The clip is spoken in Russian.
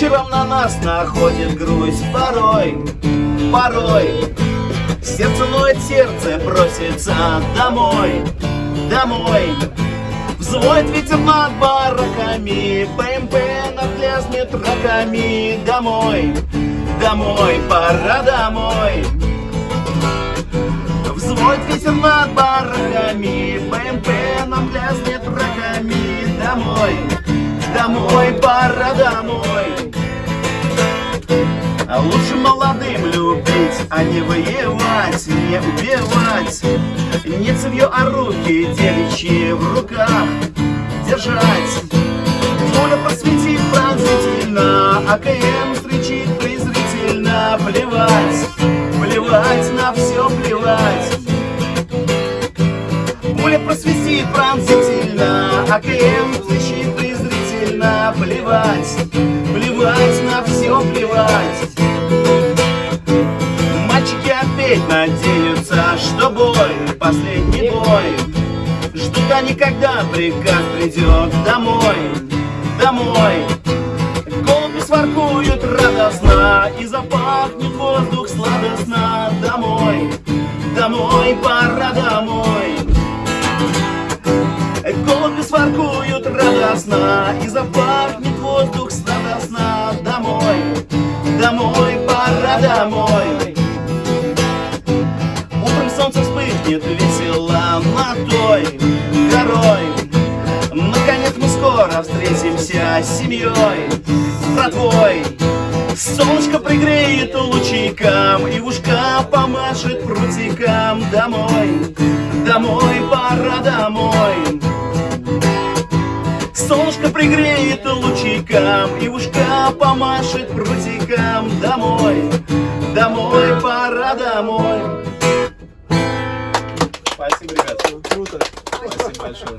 вечером на нас находит грусть Порой, порой. Сердце ноет, сердце просится домой, домой. Взводит ветер над бараками БМП надлязнет раками Домой, домой, пора домой. Взводит ветер над бараками БМП нам лязнет раками Домой, домой, пора домой а лучше молодым любить, а не воевать, не убивать. Не цевье, а руки девичьи в руках держать. Пуля просветит пронзительно, АКМ встречит презрительно. Плевать, плевать, на все плевать. Пуля просветит пронзительно, АКМ встречит презрительно. Плевать, плевать, на все плевать надеются, что бой, последний бой. Ждут они, когда приказ придет домой, домой. Голуби своркуют радостно И запахнет воздух сладостно. Домой, домой, пора домой. Голуби своркуют радостно И запахнет воздух сладостно. Домой, домой, пора домой вспыхнет весело над той горой. Наконец мы скоро встретимся с семьей, братвой Солнышко пригреет лучиком И ушка помашет прутиком Домой, домой, пора домой. Солнышко пригреет лучиком И ушка помашет прутиком Домой, домой, пора домой Спасибо, ребят. Круто. Спасибо большое.